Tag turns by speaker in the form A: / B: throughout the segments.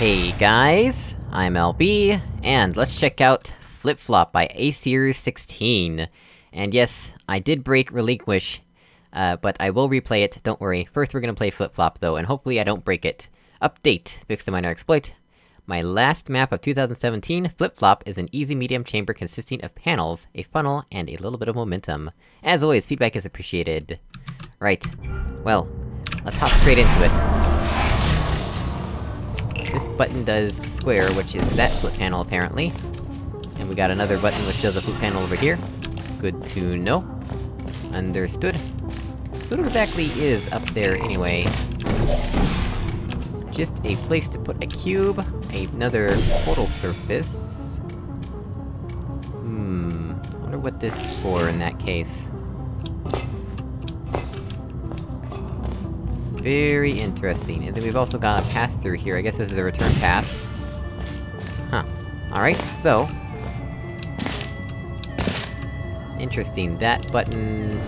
A: Hey guys, I'm LB, and let's check out Flip Flop by Aseer 16. And yes, I did break Relinquish, uh, but I will replay it, don't worry. First we're gonna play Flip Flop though, and hopefully I don't break it. Update! Fix the minor exploit. My last map of 2017, Flip Flop, is an easy medium chamber consisting of panels, a funnel, and a little bit of momentum. As always, feedback is appreciated. Right. Well, let's hop straight into it. Button does square, which is that flip panel, apparently. And we got another button which does a flip panel over here. Good to know. Understood. So what exactly is up there, anyway? Just a place to put a cube, another portal surface... Hmm... wonder what this is for in that case. Very interesting. And then we've also got a pass-through here, I guess this is the return path. Huh. Alright, so... Interesting, that button...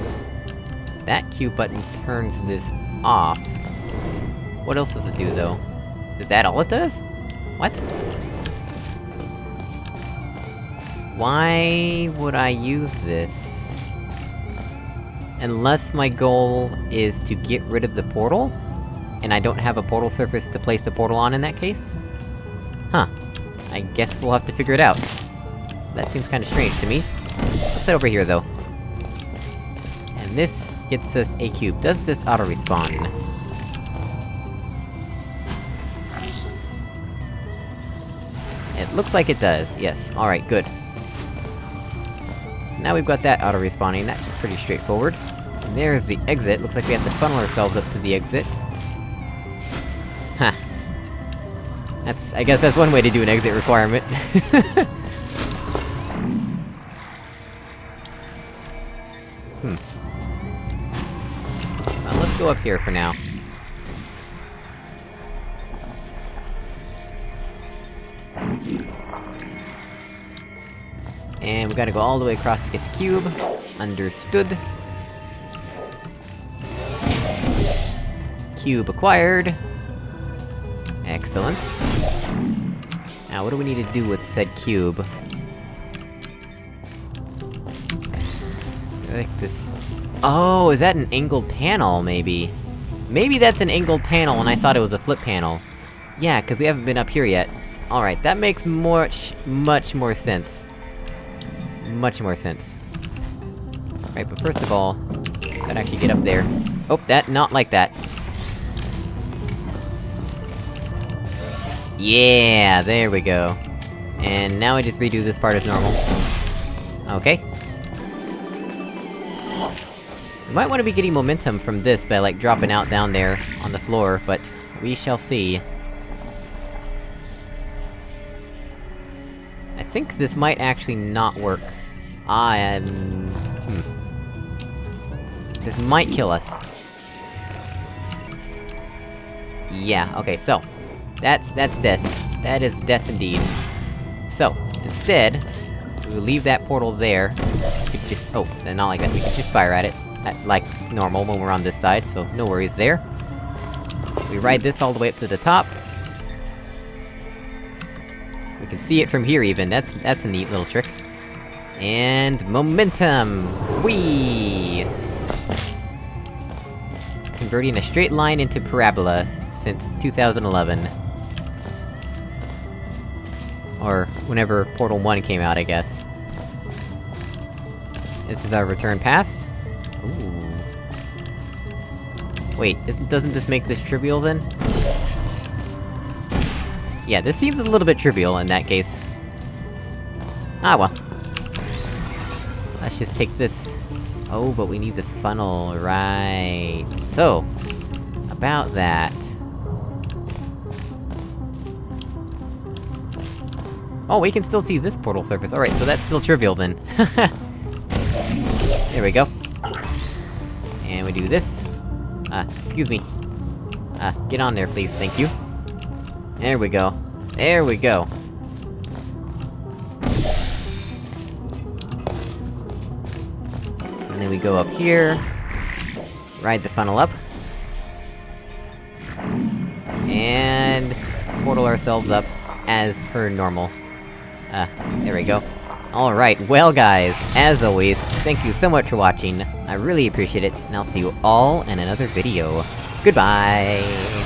A: That cube button turns this off. What else does it do, though? Is that all it does? What? Why would I use this? Unless my goal is to get rid of the portal? And I don't have a portal surface to place the portal on in that case? Huh. I guess we'll have to figure it out. That seems kinda strange to me. Let's head over here, though. And this gets us a cube. Does this auto-respawn? It looks like it does, yes. Alright, good. So now we've got that auto-respawning, that's pretty straightforward. There's the exit, looks like we have to funnel ourselves up to the exit. Huh. That's- I guess that's one way to do an exit requirement. hmm. Well, let's go up here for now. And we gotta go all the way across to get the cube. Understood. Cube acquired. Excellent. Now, what do we need to do with said cube? Like this... Oh, is that an angled panel, maybe? Maybe that's an angled panel, and I thought it was a flip panel. Yeah, cause we haven't been up here yet. Alright, that makes much, much more sense. Much more sense. Right, but first of all... Gotta actually get up there. Oh, that- not like that. Yeah, there we go. And now I just redo this part as normal. Okay. We might wanna be getting momentum from this by, like, dropping out down there, on the floor, but... We shall see. I think this might actually not work. I am... Hmm. This might kill us. Yeah, okay, so... That's- that's death. That is death indeed. So, instead, we leave that portal there. We could just- oh, not like that, we could just fire at it. At, like, normal when we're on this side, so no worries there. We ride this all the way up to the top. We can see it from here even, that's- that's a neat little trick. And... momentum! Whee! Converting a straight line into parabola since 2011. Or, whenever Portal 1 came out, I guess. This is our return path. Ooh. Wait, doesn't this make this trivial, then? Yeah, this seems a little bit trivial in that case. Ah well. Let's just take this. Oh, but we need the funnel, right. So... About that... Oh, we can still see this portal surface. Alright, so that's still trivial then. there we go. And we do this. Uh, excuse me. Uh, get on there, please, thank you. There we go. There we go. And then we go up here... Ride the funnel up. And... portal ourselves up, as per normal. Uh, there we go. Alright, well guys, as always, thank you so much for watching, I really appreciate it, and I'll see you all in another video. Goodbye!